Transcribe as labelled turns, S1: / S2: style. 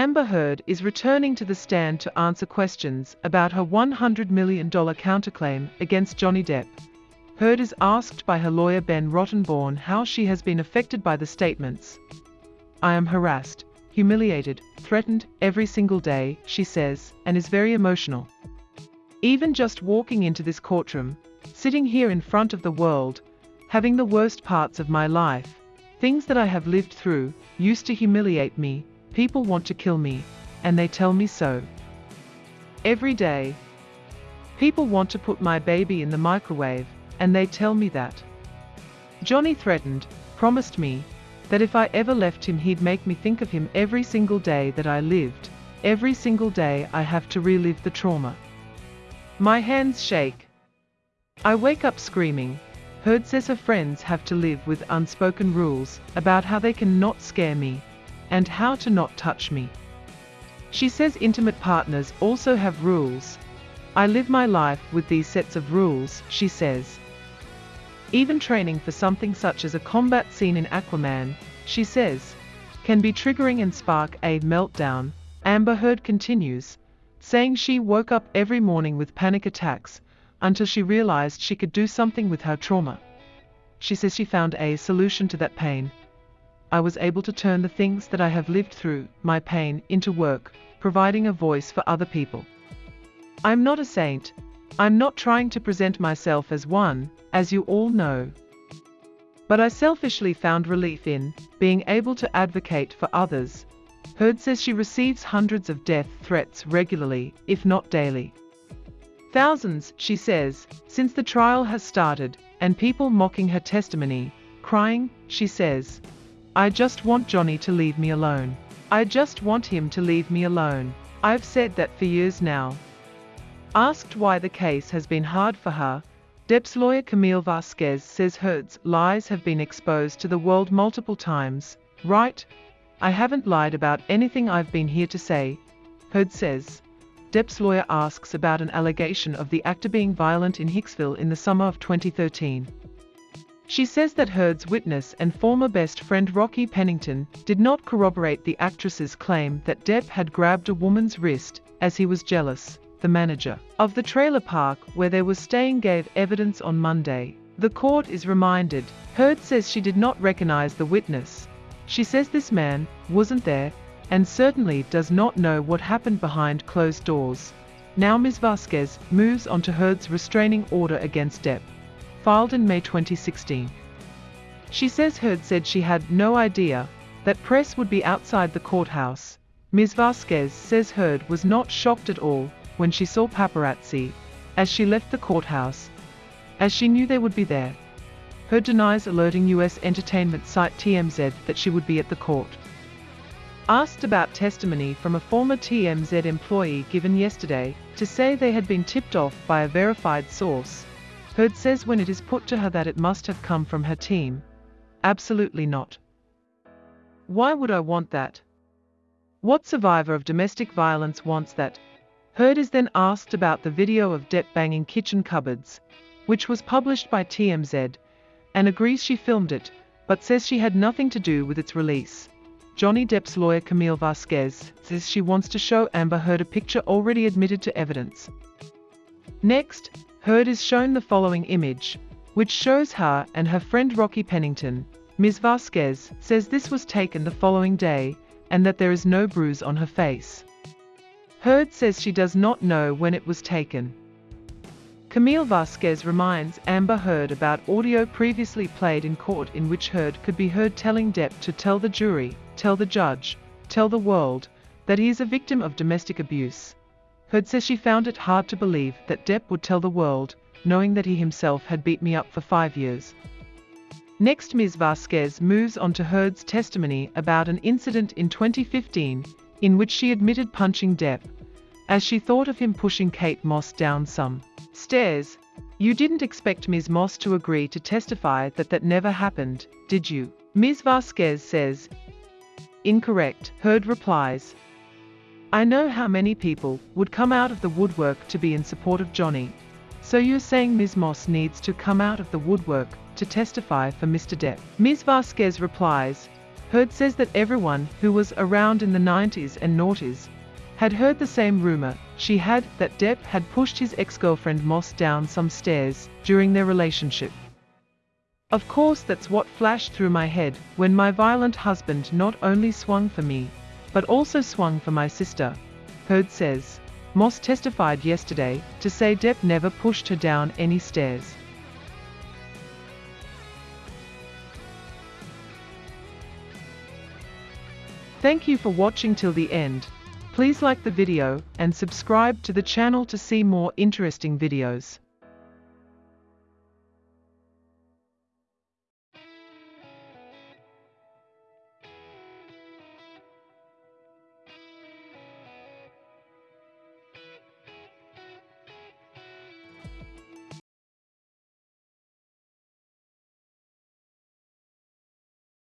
S1: Amber Heard is returning to the stand to answer questions about her $100 million counterclaim against Johnny Depp. Heard is asked by her lawyer Ben Rottenborn how she has been affected by the statements. I am harassed, humiliated, threatened every single day, she says, and is very emotional. Even just walking into this courtroom, sitting here in front of the world, having the worst parts of my life, things that I have lived through, used to humiliate me, People want to kill me, and they tell me so. Every day. People want to put my baby in the microwave, and they tell me that. Johnny threatened, promised me, that if I ever left him he'd make me think of him every single day that I lived, every single day I have to relive the trauma. My hands shake. I wake up screaming. Heard says her friends have to live with unspoken rules about how they can not scare me, and how to not touch me. She says intimate partners also have rules. I live my life with these sets of rules, she says. Even training for something such as a combat scene in Aquaman, she says, can be triggering and spark a meltdown, Amber Heard continues, saying she woke up every morning with panic attacks until she realized she could do something with her trauma. She says she found a solution to that pain, I was able to turn the things that I have lived through, my pain, into work, providing a voice for other people. I'm not a saint. I'm not trying to present myself as one, as you all know. But I selfishly found relief in being able to advocate for others. Heard says she receives hundreds of death threats regularly, if not daily. Thousands, she says, since the trial has started, and people mocking her testimony, crying, she says, I just want Johnny to leave me alone. I just want him to leave me alone. I've said that for years now. Asked why the case has been hard for her, Depp's lawyer Camille Vasquez says Heard's lies have been exposed to the world multiple times. Right? I haven't lied about anything I've been here to say, Heard says. Depp's lawyer asks about an allegation of the actor being violent in Hicksville in the summer of 2013. She says that Heard's witness and former best friend Rocky Pennington did not corroborate the actress's claim that Depp had grabbed a woman's wrist as he was jealous. The manager of the trailer park where they were staying gave evidence on Monday. The court is reminded. Heard says she did not recognize the witness. She says this man wasn't there and certainly does not know what happened behind closed doors. Now Ms. Vasquez moves on to Heard's restraining order against Depp filed in May 2016. She says Heard said she had no idea that press would be outside the courthouse. Ms. Vasquez says Heard was not shocked at all when she saw paparazzi as she left the courthouse, as she knew they would be there. Heard denies alerting US entertainment site TMZ that she would be at the court. Asked about testimony from a former TMZ employee given yesterday to say they had been tipped off by a verified source, Heard says when it is put to her that it must have come from her team. Absolutely not. Why would I want that? What survivor of domestic violence wants that? Heard is then asked about the video of Depp banging kitchen cupboards, which was published by TMZ, and agrees she filmed it, but says she had nothing to do with its release. Johnny Depp's lawyer Camille Vasquez says she wants to show Amber Heard a picture already admitted to evidence. Next, Heard is shown the following image, which shows her and her friend Rocky Pennington. Ms. Vasquez says this was taken the following day and that there is no bruise on her face. Heard says she does not know when it was taken. Camille Vasquez reminds Amber Heard about audio previously played in court in which Heard could be heard telling Depp to tell the jury, tell the judge, tell the world, that he is a victim of domestic abuse. Heard says she found it hard to believe that Depp would tell the world, knowing that he himself had beat me up for five years. Next Ms. Vasquez moves on to Heard's testimony about an incident in 2015 in which she admitted punching Depp, as she thought of him pushing Kate Moss down some stairs. You didn't expect Ms. Moss to agree to testify that that never happened, did you? Ms. Vasquez says. Incorrect, Heard replies. I know how many people would come out of the woodwork to be in support of Johnny. So you're saying Ms. Moss needs to come out of the woodwork to testify for Mr. Depp? Ms. Vasquez replies, Heard says that everyone who was around in the 90s and noughties had heard the same rumor she had that Depp had pushed his ex-girlfriend Moss down some stairs during their relationship. Of course that's what flashed through my head when my violent husband not only swung for me, but also swung for my sister, Heard says. Moss testified yesterday to say Depp never pushed her down any stairs. Thank you for watching till the end. Please like the video and subscribe to the channel to see more interesting videos.